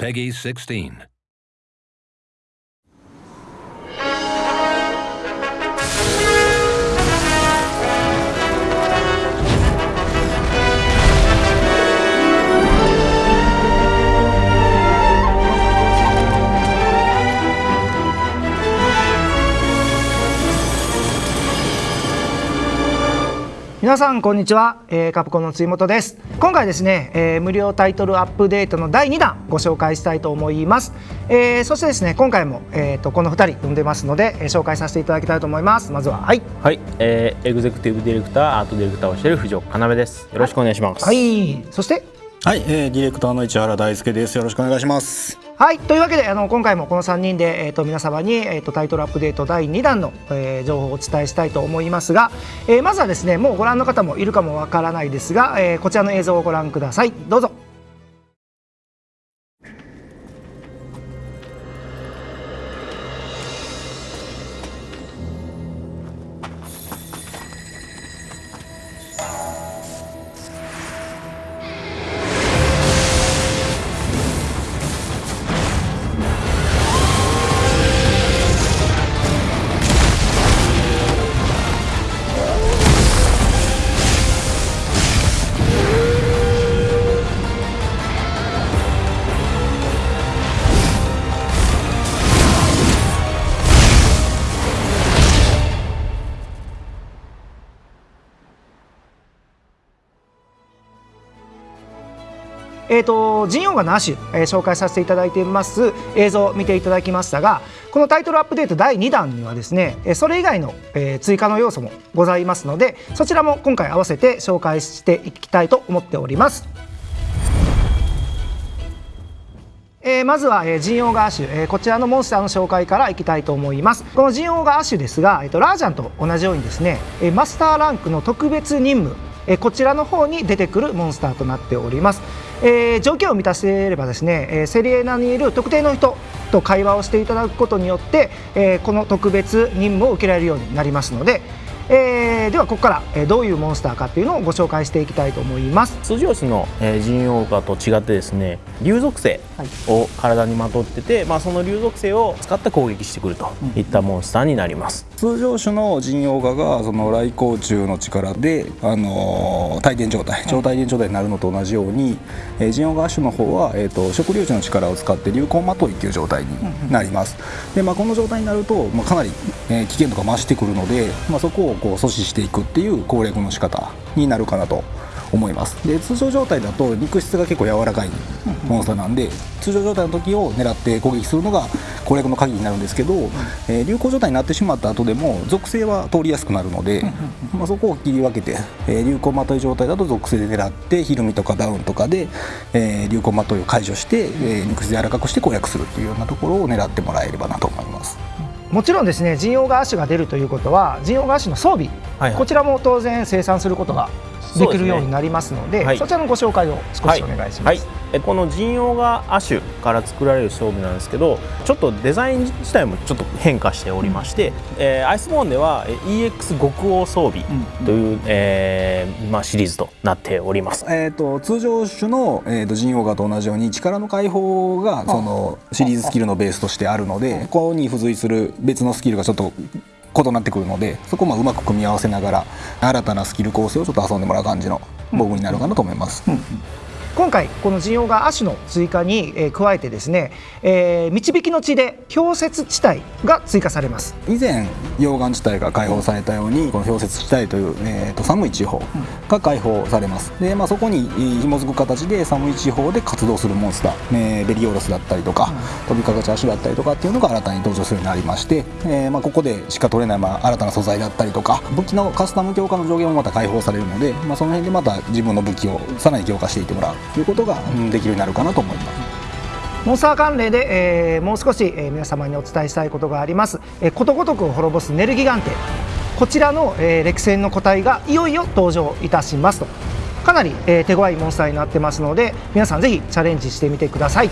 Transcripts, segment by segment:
Peggy 16. 皆さんこんにちは、えーカプコンの辻本です。今回ですね、えー無料タイトルアップデートの第2弾ご紹介したいと思います、えーそしてですね今回も、えー、とこの2人呼んでますので、えー紹介させていただきたいと思います。まずははい。はい、えー、エグゼクティブディレクター、アートディレクターをしている藤岡要です。よろしくお願いします。はい。そして？はい、えー、ディレクターの市原大輔です。よろしくお願いします。はいというわけであの今回もこの3人で、えー、と皆様に、えー、とタイトルアップデート第2弾の、えー情報をお伝えしたいと思いますが、えーまずはですねもうご覧の方もいるかもわからないですが、えーこちらの映像をご覧ください。どうぞ。えー、と陣容がなし、えー紹介させていただいています。映像を見ていただきましたがこのタイトルアップデート第2弾にはですねそれ以外の、えー追加の要素もございますのでそちらも今回合わせて紹介していきたいと思っております。えーまずは、えー、ジンオーガアシュ、えーこちらのモンスターの紹介からいきたいと思います。このジンオーガアシュですが、えーとラージャンと同じようにですね、えーマスターランクの特別任務えーこちらの方に出てくるモンスターとなっております、えー条件を満たせればですね、えーセリエナにいる特定の人と会話をしていただくことによって、えーこの特別任務を受けられるようになりますので、えーではここから、えーどういうモンスターかっていうのをご紹介していきたいと思います。通常種の、えー、人王化と違ってですね、竜属性を体にまとってて、まあその竜属性を使って攻撃してくるといったモンスターになります。通常種の陣王画がその来光中の力で、あのー、帯電状態、超帯電状態になるのと同じように、えー、陣王画種の方は、えー、と食粒子の力を使って流行まといっていう状態になります。で、まあこの状態になると、まあかなり、えー危険度が増してくるので、まあそこをこう阻止していくっていう攻略の仕方になるかなと。思います。で通常状態だと肉質が結構柔らかいモンスターなんで通常状態の時を狙って攻撃するのが攻略の鍵になるんですけど、えー流行状態になってしまった後でも属性は通りやすくなるので、まあ、そこを切り分けて、えー流行まとい状態だと属性で狙ってひるみとかダウンとかで、えー流行まといを解除して、えー肉質柔らかくして攻略するっていうようなところを狙ってもらえればなと思います。もちろんですね陣王が足が出るということは陣王が足の装備、はいはい。こちらも当然生産することができるようになりますのでね。はい。ちらのご紹介を少しお願いします。はい、えこの人王がアシュから作られる装備なんですけどちょっとデザイン自体もちょっと変化しておりまして、えーアイスボーンではえー EX 極王装備という、えーまあ、シリーズとなっております。えー、と通常種の、えー、と陣王画と同じように力の解放がそのシリーズスキルのベースとしてあるのでここに付随する別のスキルがちょっと異なってくるのでそこをまあうまく組み合わせながら新たなスキル構成をちょっと遊んでもらう感じのボブになるかなと思います。今回この陣王が足の追加に、えー加えてですね、えー導きの地で氷雪地帯が追加されます。以前溶岩地帯が解放されたようにこの氷雪地帯という、えー、と寒い地方が解放されます。で、まあ、そこにえー紐づく形で寒い地方で活動するモンスター、えーベリオロスだったりとか、飛びかかち足だったりとかっていうのが新たに登場するようになりまして、えーまあ、ここでしか取れない、まあ、新たな素材だったりとか武器のカスタム強化の上限もまた解放されるので、まあ、その辺でまた自分の武器をさらに強化していってもらう。ということが、うんできるようになるかなと思います。モンスター関連で、えーもう少し、えー皆様にお伝えしたいことがあります、えーことごとくを滅ぼすネルギガンテ。こちらの、えー歴戦の個体がいよいよ登場いたしますと。かなり、えー手強いモンスターになってますので皆さんぜひチャレンジしてみてください。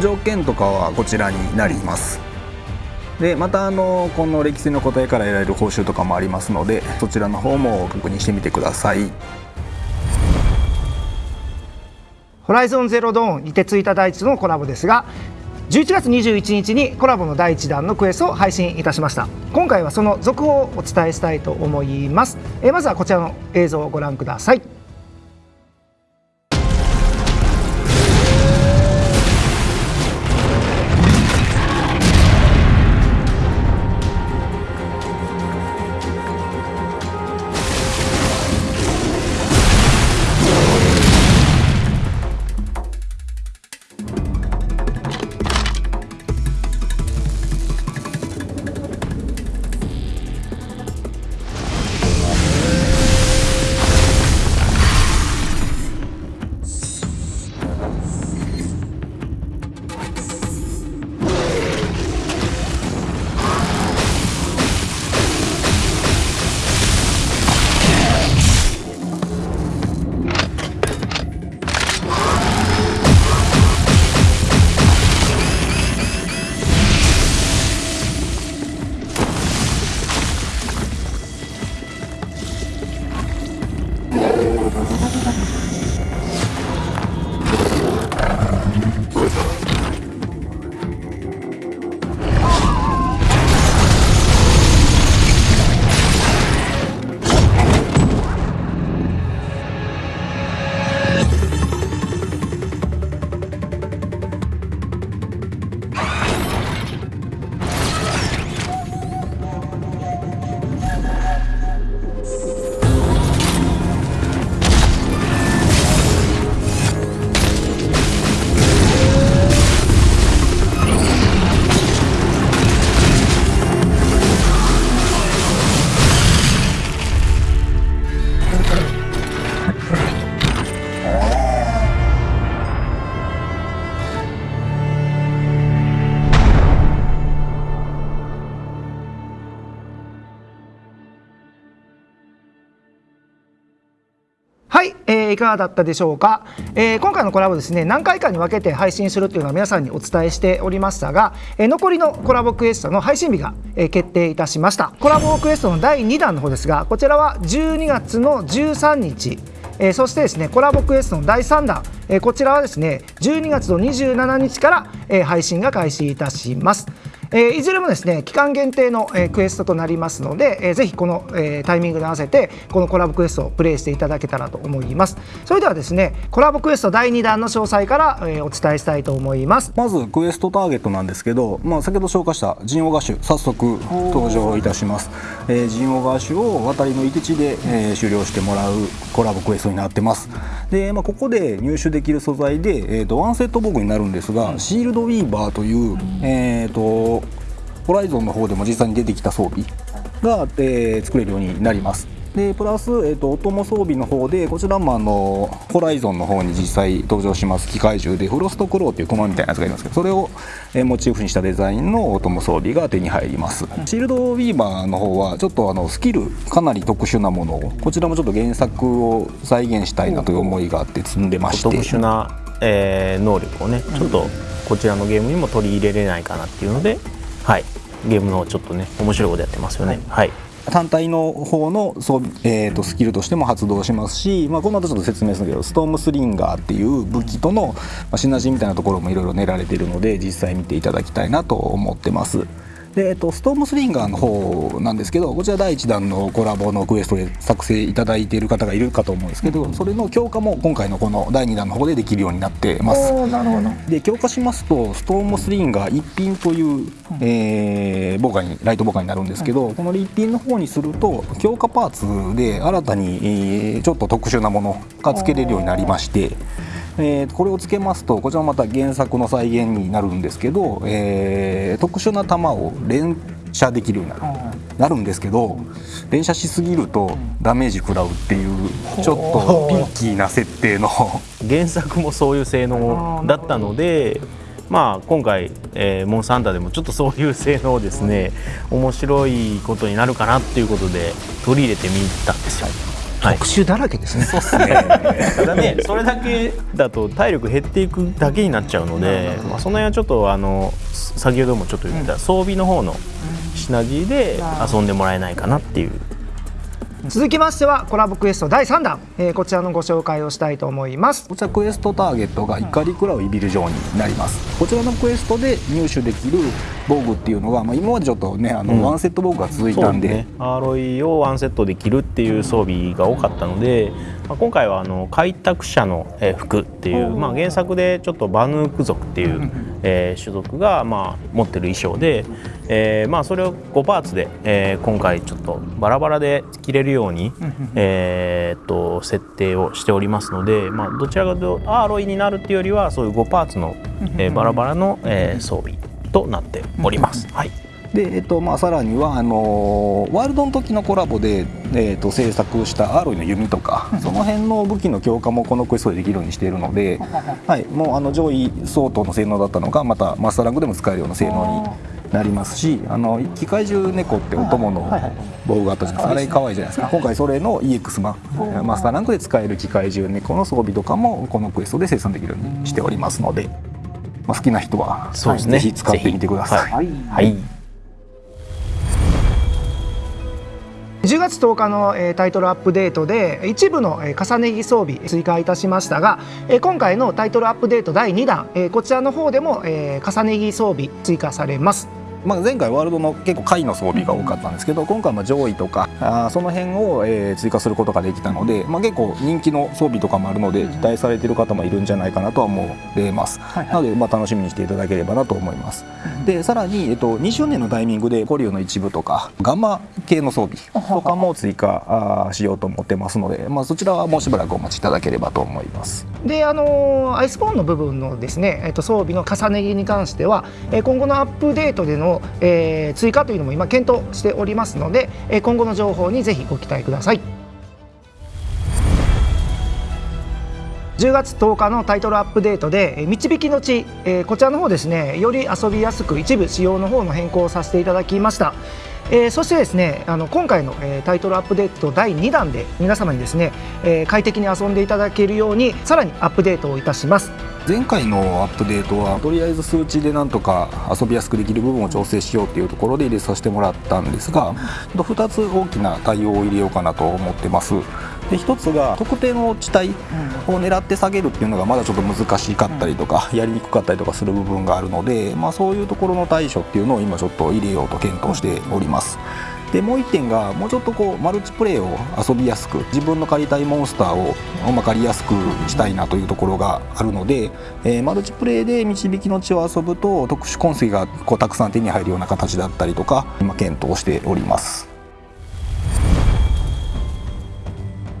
条件とかはこちらになります。でまたあのこの歴史の答えから得られる報酬とかもありますのでそちらの方も確認してみてくださいホライゾンゼロドーン、凍てついた大地とのコラボですが、11月21日にコラボの第1弾のクエストを配信いたしました。今回はその続報をお伝えしたいと思います。えまずはこちらの映像をご覧ください。いかがだったでしょうか、えー、今回のコラボですね何回かに分けて配信するというのは皆さんにお伝えしておりましたが、えー、残りのコラボクエストの配信日が、え、決定いたしましたコラボクエストの第2弾の方ですがこちらは12月の13日えー、そしてですねコラボクエストの第3弾、え、こちらはですね12月の27日から、え、配信が開始いたします。えー、いずれもですね期間限定の、えー、クエストとなりますので、えー、ぜひこの、えー、タイミングに合わせてこのコラボクエストをプレイしていただけたらと思います。それではですねコラボクエスト第2弾の詳細から、えー、お伝えしたいと思います。まずクエストターゲットなんですけど、まあ、先ほど紹介したジンオガシュ早速登場いたします、えー、ジンオガシュを渡りの一地で、えー、終了してもらうコラボクエストになってます。で、まあ、ここで入手できる素材で、えーと、ワンセットボグになるんですが、シールドウィーバーという、えーとホライゾンの方でも実際に出てきた装備が、えー、作れるようになります。でプラス、えーと、オトモ装備の方でこちらもあのホライゾンの方に実際登場します。機械銃でフロストクローっていう駒みたいなやつがいますけどそれを、えー、モチーフにしたデザインのオトモ装備が手に入ります。シールドウィーバーの方はちょっとあのスキルかなり特殊なものをこちらもちょっと原作を再現したいなという思いがあって積んでまして。特殊な、えー、能力をねちょっとこちらのゲームにも取り入れれないかなっていうのではいゲームのちょっとね面白いことやってますよね。はい、単体の方のそう、えーと、スキルとしても発動しますし、まあ、この後ちょっと説明するけどストームスリンガーっていう武器との、まあ、シナジーみたいなところもいろいろ練られているので実際見ていただきたいなと思ってます。で、えっと、ストームスリンガーの方なんですけどこちら第1弾のコラボのクエストで作成いただいている方がいるかと思うんですけどそれの強化も今回のこの第2弾の方でできるようになってます。なるほど。で強化しますとストームスリンガー一品という、えー、ボカにライトボカになるんですけど、この一品の方にすると強化パーツで新たに、えー、ちょっと特殊なものが付けれるようになりまして。えー、これをつけますとこちらもまた原作の再現になるんですけど、えー、特殊な弾を連射できるようになる,、なるんですけど連射しすぎるとダメージ食らうっていうちょっとピッキーな設定の原作もそういう性能だったので。まあ、今回、えー、モンスターハンターでもちょっとそういう性能をですね面白いことになるかなっていうことで取り入れてみたんですよ。特集だらけですね。そうですね。ただね、それだけだと体力減っていくだけになっちゃうので、まあその辺はちょっとあの先ほどもちょっと言った装備の方のシナジーで遊んでもらえないかなっていう続きましてはコラボクエスト第3弾、えー、こちらのご紹介をしたいと思います。こちらクエストターゲットが怒りクラウイビル城になります。こちらのクエストで入手できる防具っていうのが、まあ、今までちょっとねあの、うん、ワンセット防具が続いたんで、ね、アーロイをワンセットで着るっていう装備が多かったので、まあ、今回はあの開拓者の服っていう、まあ、原作でちょっとバヌーク族っていう、えー、種族がまあ持ってる衣装で、えー、まあそれを5パーツで、えー、今回ちょっとバラバラで着れるように、えと設定をしておりますので、まあ、どちらかというとアーロイになるっていうよりはそういう5パーツの、えー、バラバラの、えー、装備となっております。はいでえっとまあ、さらにはあのワールドの時のコラボで、えっと、制作したアーロイの弓とかその辺の武器の強化もこのクエストでできるようにしているので、はい、もうあの上位相当の性能だったのがまたマスターランクでも使えるような性能になりますしあの機械獣猫ってお供の防具があったじゃないですか。あれ可愛いじゃないですか。今回それの EX 版。マスターランクで使える機械獣猫の装備とかもこのクエストで生産できるようにしておりますので、まあ、好きな人は、そうですね、ぜひ使ってみてください。はい、はい10日のタイトルアップデートで一部の重ね着装備追加いたしましたが今回のタイトルアップデート第2弾こちらの方でも重ね着装備追加されます。まあ、前回ワールドの結構下位の装備が多かったんですけど今回は上位とかあその辺を、えー、追加することができたので、まあ、結構人気の装備とかもあるので期待されている方もいるんじゃないかなとは思います、はいはい、なので、まあ、楽しみにしていただければなと思います、うん、でさらに、えっと、2周年のタイミングでコリューの一部とかガンマ系の装備とかも追加あしようと思ってますので、まあ、そちらはもうしばらくお待ちいただければと思います。であのアイスボーンの部分のですね、えっと、装備の重ね着に関しては今後のアップデートでの、えー、追加というのも今検討しておりますのでえ今後の情報にぜひご期待ください。10月10日のタイトルアップデートで「導きの地」こちらの方ですねより遊びやすく一部仕様の方の変更をさせていただきました。えー、そしてですねあの今回の、えー、タイトルアップデート第2弾で皆様にですね、えー、快適に遊んでいただけるようにさらにアップデートをいたします。前回のアップデートはとりあえず数値でなんとか遊びやすくできる部分を調整しようっていうところで入れさせてもらったんですが2つ大きな対応を入れようかなと思ってます。で一つが特定の地帯を狙って下げるっていうのがまだちょっと難しかったりとか、やりにくかったりとかする部分があるので、まあ、そういうところの対処っていうのを今ちょっと入れようと検討しております。でもう1点がもうちょっとこうマルチプレイを遊びやすく自分の借りたいモンスターを分かりやすくしたいなというところがあるので、えー、マルチプレイで導きの地を遊ぶと特殊痕跡がこうたくさん手に入るような形だったりとか今検討しております。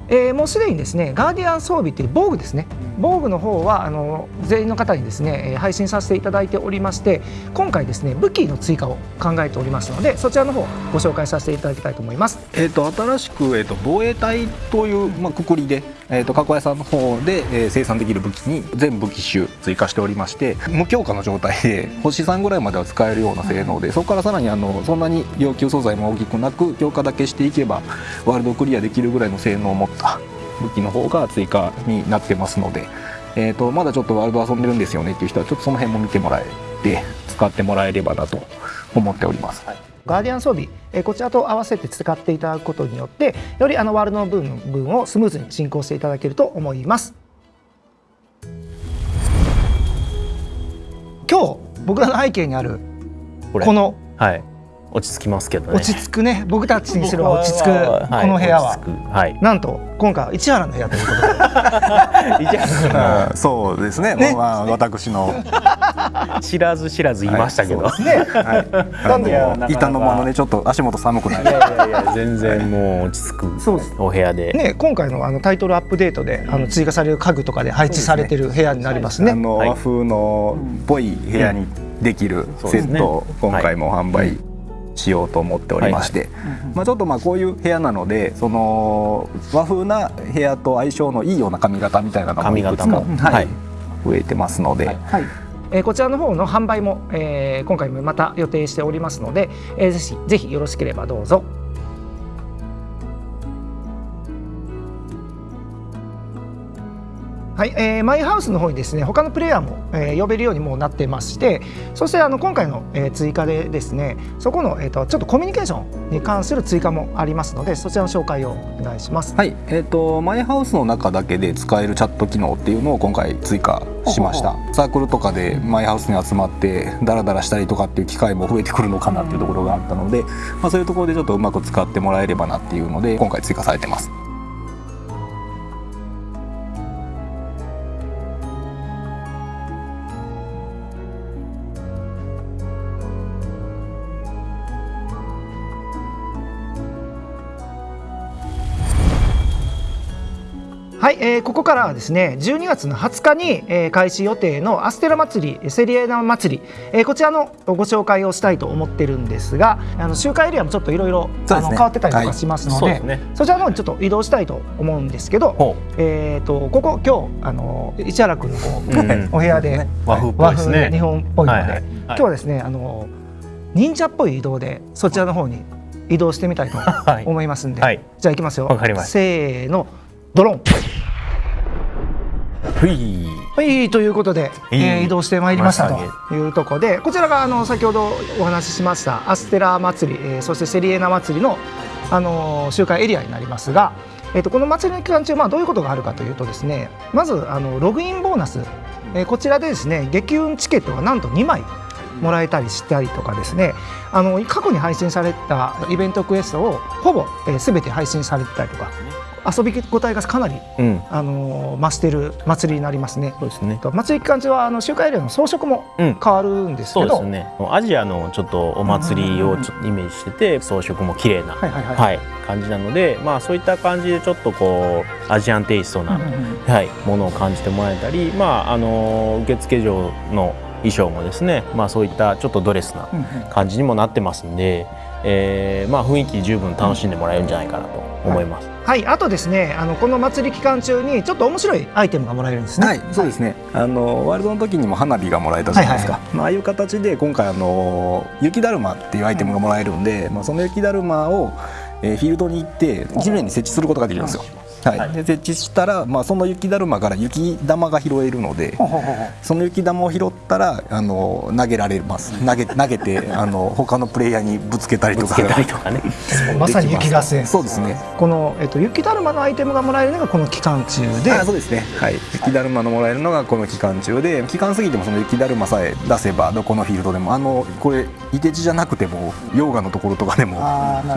えー、もうすでにですねガーディアン装備っていう防具ですね防具の方はあの全員の方にですね配信させていただいておりまして今回ですね武器の追加を考えておりますのでそちらの方ご紹介させていただきたいと思います。えっ、ー、と新しくえっ、ー、と防衛隊というまあくくりでえ、ー、と加工屋さんの方で、えー、生産できる武器に全武器種追加しておりまして無強化の状態で星3ぐらいまでは使えるような性能でそこからさらにあのそんなに要求素材も大きくなく強化だけしていけばワールドクリアできるぐらいの性能を持った武器の方が追加になってますので、えーと、まだちょっとワールド遊んでるんですよねっていう人はちょっとその辺も見てもらえて使ってもらえればなと思っております。はいガーディアン装備、えこちらと合わせて使っていただくことによってよりあのワールドの部分をスムーズに進行していただけると思います。今日僕らの背景にあるこの、はい、落ち着きますけどね。落ち着くね。僕たちにすれば落ち着く。この部屋は、はい、なんと今回は市原の部屋ということで。市原そうですね。ね、まあ、私の。知らず知らずいましたけど、はい、ね、はい、なんで板の間のねちょっと足元寒くない。いやいやいや全然もう落ち着くお部屋で。ね今回のあのタイトルアップデートであの追加される家具とかで配置されてる部屋になりますね、ね、あの和風のっぽい部屋にできるセットを今回も販売しようと思っておりまして、まあ、ちょっとまあこういう部屋なのでその和風な部屋と相性のいいような髪型みたいなのもいくつか、はい、増えてますので。はい。えー、こちらの方の販売も、えー、今回もまた予定しておりますので、えー、ぜひぜひよろしければどうぞ。はい、えー、マイハウスの方にですね他のプレイヤーも、えー、呼べるようにもなってましてそしてあの今回の、えー、追加でですねそこの、えーと、ちょっとコミュニケーションに関する追加もありますのでそちらの紹介をお願いします。はい、えーと、マイハウスの中だけで使えるチャット機能っていうのを今回追加しましたサークルとかでマイハウスに集まってダラダラしたりとかっていう機会も増えてくるのかなっていうところがあったので、まあ、そういうところでちょっとうまく使ってもらえればなっていうので今回追加されてます。はい、えー、ここからはですね12月の20日に、えー、開始予定のアステラ祭りセリエナ祭り、えー、こちらのご紹介をしたいと思ってるんですがあの集会エリアもちょっといろいろ変わってたりとかしますので、はい。そね、そちらの方にちょっと移動したいと思うんですけど、えーと、ここ今日あの市原君のこう、うん、お部屋で、和風ね。日本っぽいので、はいはいはい、今日はですねあの忍者っぽい移動でそちらの方に移動してみたいと思いますんで、はい、じゃあ行きますよ。せーのドロン。はい。はいということで、えー、移動してまいりましたというところでこちらがあの先ほどお話ししましたアステラ祭り、えー、そしてセリエナ祭りの、あの集会エリアになりますが、えー、とこの祭りの期間中、まあ、どういうことがあるかというとですねまずあのログインボーナス、えー、こちらでですね激運チケットがなんと2枚もらえたりしたりとかですねあの過去に配信されたイベントクエストをほぼ、えー、全て配信されてたりとか遊び応えがかなり、うん、あの増してる祭りになりますね。そうですね。祭り期間中はあの集会エリアの装飾も変わるんですけど、うん、ね。アジアのちょっとお祭りをちょっとイメージしてて、装飾も綺麗な、はい、感じなので、まあそういった感じでちょっとこうアジアンテイストな、はい、ものを感じてもらえたり、まああの受付嬢の衣装もですね、まあそういったちょっとドレスな感じにもなってますんで。えーまあ、雰囲気十分楽しんでもらえるんじゃないかなと思います。はい、あとですねあのこの祭り期間中にちょっと面白いアイテムがもらえるんですね。はい、そうですね。あのワールドの時にも花火がもらえたじゃないですか。はいはいはい、まあああいう形で今回あの雪だるまっていうアイテムがもらえるんで、うん、まあその雪だるまを、えー、フィールドに行って地面に設置することができるんですよ。はい、で設置したら、まあ、その雪だるまから雪玉が拾えるのでその雪玉を拾ったらあの投げられます。投げ 投げてあの他のプレイヤーにぶつけたりとか。ね、まさに雪合戦。そうですね。この、えっと、雪だるまのアイテムがもらえるのがこの期間中で。あそうですね、はい、雪だるまのもらえるのがこの期間中で期間過ぎてもその雪だるまさえ出せばどこのフィールドでもあのこれいて地じゃなくても溶岩のところとかでも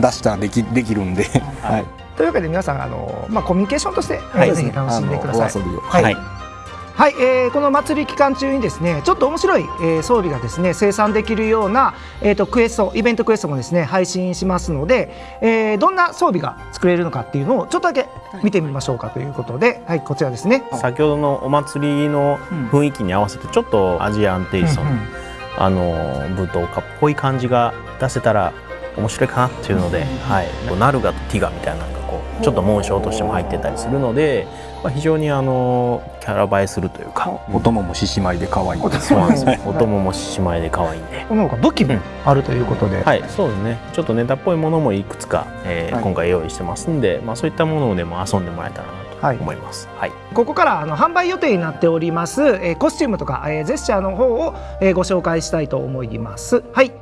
出したらできできるんで、はいというわけで皆さんあの、まあ、コミュニケーションとして、はい、ぜひ楽しんでください。はい、はい、えー、この祭り期間中にですねちょっと面白い、えー、装備がですね生産できるような、えーと、クエストイベントクエストもですね配信しますので、えー、どんな装備が作れるのかっていうのをちょっとだけ見てみましょうかということで、はい、こちらですね。先ほどのお祭りの雰囲気に合わせてちょっとアジアンテイストの、うんうん、あの舞踏家っぽい感じが出せたら面白いかなっていうので、はい、ナルガとティガみたいなのがちょっと紋章としても入ってたりするので、まあ、非常にあのキャラ映えするというか。お供も獅子舞で可愛い。そうなんですよ。お供も獅子舞で可愛いんで。この他武器もあるということで、うん、はいそうですね。ちょっとネタっぽいものもいくつか、えー、はい、今回用意してますんで、まあ、そういったものでも遊んでもらえたらなと思います、はい、はい、ここからあの販売予定になっております、えー、コスチュームとか、えー、ジェスチャーの方を、えー、ご紹介したいと思います。はい。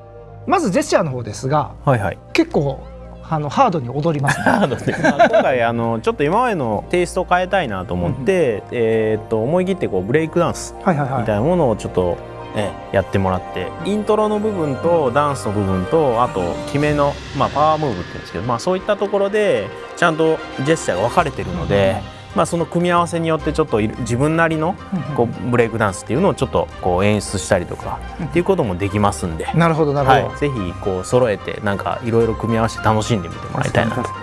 まずジェスチャーの方ですが、はいはい、結構あのハードに踊ります、ね、ハードで、まあ、今回 あのちょっと今までのテイストを変えたいなと思って、うん、えー、っと思い切ってこうブレイクダンスみたいなものをちょっと、ね、やってもらってイントロの部分とダンスの部分とあと決めの、まあ、パワームーブっていうんですけど、まあ、そういったところでちゃんとジェスチャーが分かれてるので。うんまあ、その組み合わせによってちょっと自分なりのこうブレイクダンスっていうのをちょっとこう演出したりとかっていうこともできますんで、なるほどなるほど、はい、ぜひこう揃えてなんかいろいろ組み合わせて楽しんでみてもらいたいなと。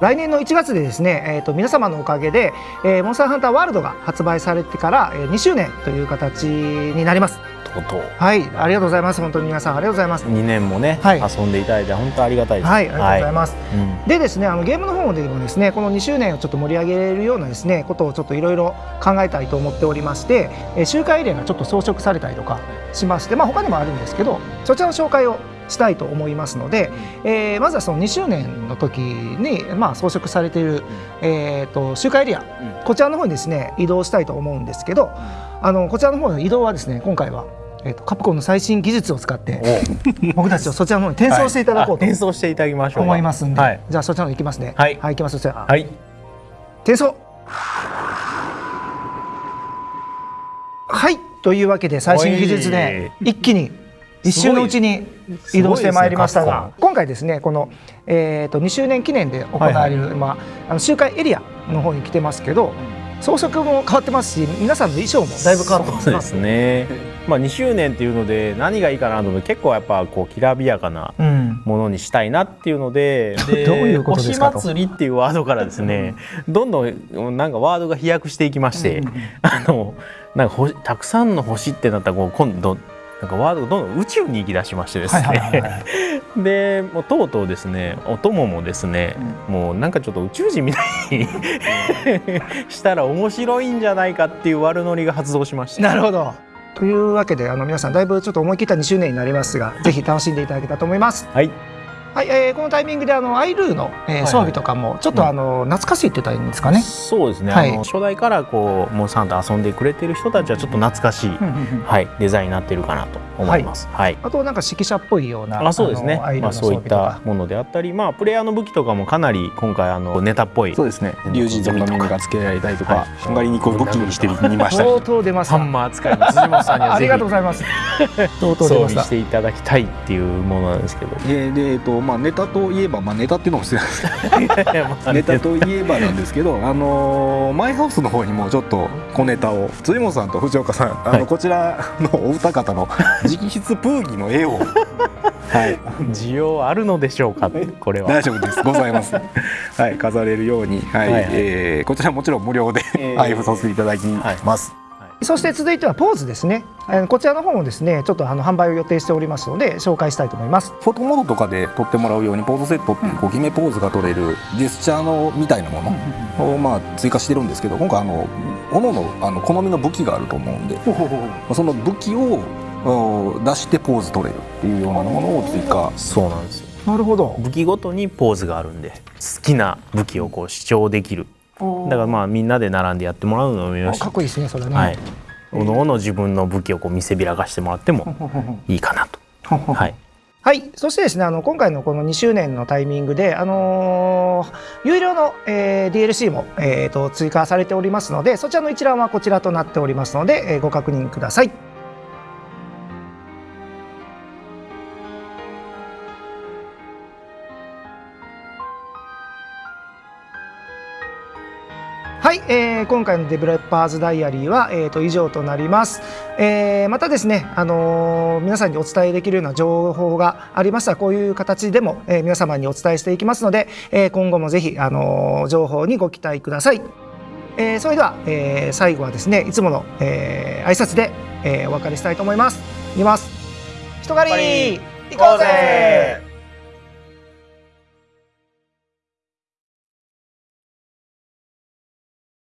来年の1月でですね、えーと、皆様のおかげで、えー、モンスターハンターワールドが発売されてから、えー、2周年という形になります。とうとう。はいありがとうございます。本当に皆さんありがとうございます。2年もね、はい。遊んでいただいて本当ありがたいです。はいありがとうございます、うんでですねあのゲームの方でもですねこの2周年をちょっと盛り上げるようなですねことをちょっといろいろ考えたいと思っておりまして、えー周回エリアがちょっと装飾されたりとかしましてまあ他にもあるんですけどそちらの紹介をしたいと思いますので、えーまずはその2周年の時に、まあ、装飾されている、えー、と周回エリア、こちらの方にですね移動したいと思うんですけど、あのこちらの方の移動はですね今回は、えー、とカプコンの最新技術を使って 僕たちをそちらの方に転送していただこうとあ転送していただきましょうか。思いますんで、はい、じゃあそちらの方行きますね。はい。行きます。そちら、はい、転送。はい。というわけで最新技術で一気に一瞬のうちに移動してまいりましたが、ね今回ですねこの、えー、と2周年記念で行われる、まあ、あの周回エリアの方に来てますけど装飾も変わってますし皆さんの衣装もだいぶ変わってます。ですね、まあ、2周年っていうので何がいいかなと思って結構やっぱこうきらびやかなうん、ものにしたいなっていうのでで どういうことですか祭りっていうワードからですねどんどんなんかワードが飛躍していきまして、あのなんか星たくさんの星ってなったらこう今度なんかワードがどんどん宇宙に行き出しましてですね。はいでもうとうとうですねお供もですね、もうなんかちょっと宇宙人みたいにしたら面白いんじゃないかっていう悪ノリが発動しまして。なるほど。というわけであの皆さんだいぶちょっと思い切った2周年になりますがぜひ楽しんでいただけたらと思います。はいはい、えーこのタイミングであのアイルーの、えー装備とかもちょっとあの、懐かしいって言ったらいいんですかね。そうですね、はい。あの初代からこうモンスター遊んでくれてる人たちはちょっと懐かしい、はい、デザインになってるかなと思います。はい。あとなんか指揮者っぽいようなあそうですね。まあ、そういったか。ものであったり、まあ、プレイヤーの武器とかもかなり今回あのネタっぽい。そうですね。竜神族のミニが付けられたりとか、はい。ハンガリにこう武器にしてみました。り相当出ます。ハンマー使いの辻本さんにはありがとうございます。相当装備出ましたし。ていただきたいっていうものなんですけど。でで、えっとまあ、ネタといえば、まあ、ネタっていうのも失礼ですけど。ネタといえばなんですけど、あのーマイハウスの方にもちょっと小ネタを。辻本さんと藤岡さんあの、はい。こちらのお二方の直筆プーギの絵を。はい。需要あるのでしょうか？これは。大丈夫です。ございます。はい飾れるように、はいはいはい。えーこちらもちろん無料でえー。配布させていただきます、そして続いてはポーズですね。こちらの方もですね、ちょっとあの販売を予定しておりますので紹介したいと思います。フォトモードとかで撮ってもらうようにポーズセットっていうこう決めポーズが撮れるジェスチャーのみたいなものをまあ追加してるんですけど今回あの各々あの好みの武器があると思うんでまあその武器をお出してポーズ取れるっていうようなものを追加。そうなんですよ。なるほど。武器ごとにポーズがあるんで好きな武器をこう主張できる。だからまあみんなで並んでやってもらうのもよし。かっこいいですね、それね。はい、おのおの自分の武器をこう見せびらかしてもらってもいいかなと。はい、はい、そしてですね、あの今回のこの2周年のタイミングで、あのー有料の、えー DLC も、えーと追加されておりますので、そちらの一覧はこちらとなっておりますので、えーご確認ください。はい、えー今回のデベロッパーズダイアリーは、えー、と以上となります。えーまたですね、あのー皆さんにお伝えできるような情報がありましたらこういう形でも、えー皆様にお伝えしていきますので、えー今後もぜひ、あのー情報にご期待ください。えーそれでは、えー最後はですねいつもの、えー挨拶で、えーお別れしたいと思います。いきます。人狩り行こうぜ